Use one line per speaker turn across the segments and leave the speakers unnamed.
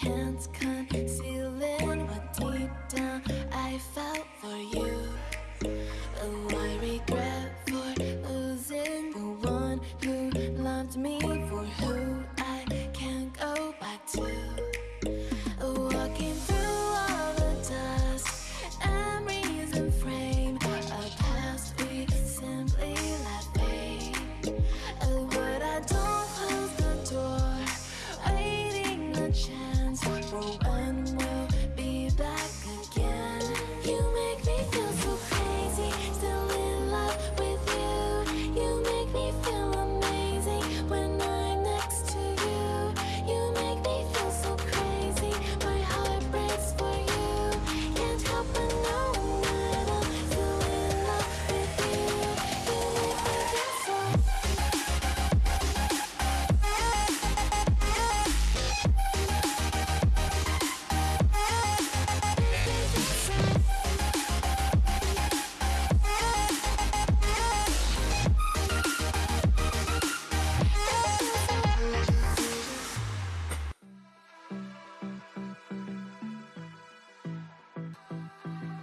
chance come.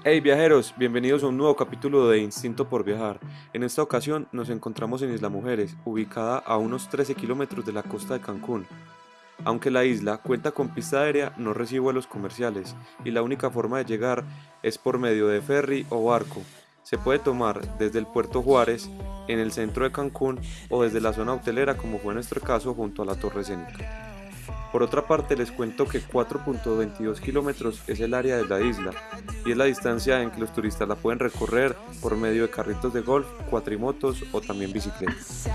Hey viajeros, bienvenidos a un nuevo capítulo de Instinto por Viajar. En esta ocasión nos encontramos en Isla Mujeres, ubicada a unos 13 kilómetros de la costa de Cancún. Aunque la isla cuenta con pista aérea, no recibe vuelos comerciales y la única forma de llegar es por medio de ferry o barco. Se puede tomar desde el puerto Juárez, en el centro de Cancún, o desde la zona hotelera como fue nuestro caso junto a la Torre Cénica. Por otra parte, les cuento que 4.22 kilómetros es el área de la isla y es la distancia en que los turistas la pueden recorrer por medio de carritos de golf, cuatrimotos o también bicicletas.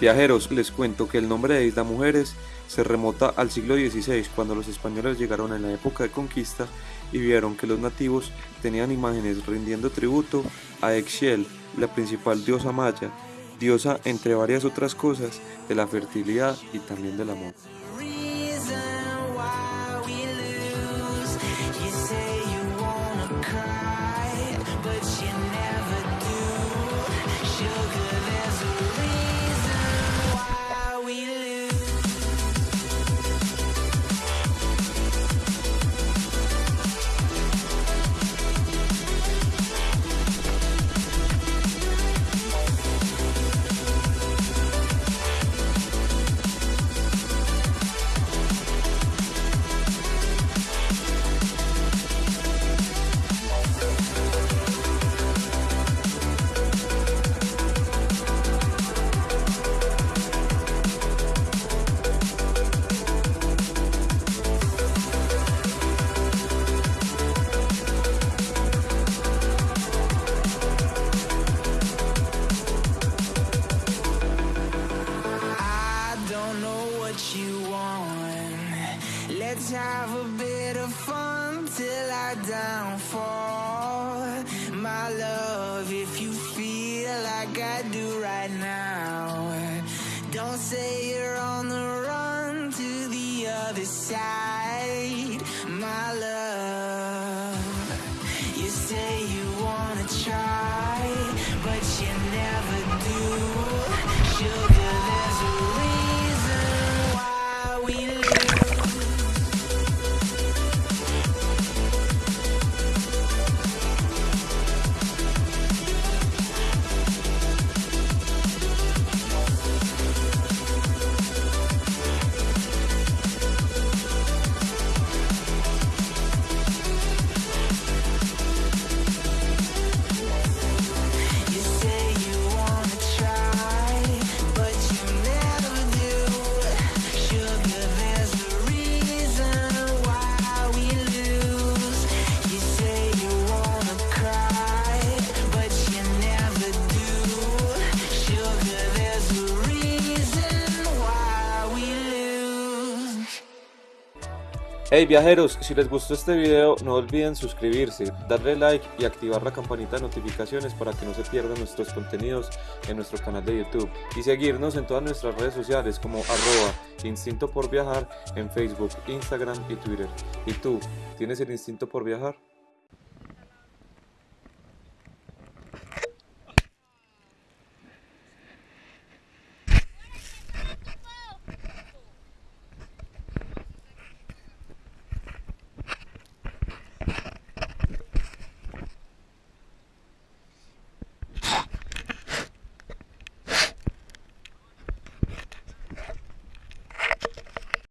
Viajeros, les cuento que el nombre de Isla Mujeres se remota al siglo XVI, cuando los españoles llegaron en la época de conquista y vieron que los nativos tenían imágenes rindiendo tributo a Exiel, la principal diosa maya, diosa entre varias otras cosas de la fertilidad y también del amor.
Downfall. My love, if you feel like I do right now, don't say you're on the run to the other side.
Hey viajeros, si les gustó este video no olviden suscribirse, darle like y activar la campanita de notificaciones para que no se pierdan nuestros contenidos en nuestro canal de YouTube y seguirnos en todas nuestras redes sociales como arroba instinto por viajar en Facebook, Instagram y Twitter. ¿Y tú, tienes el instinto por viajar?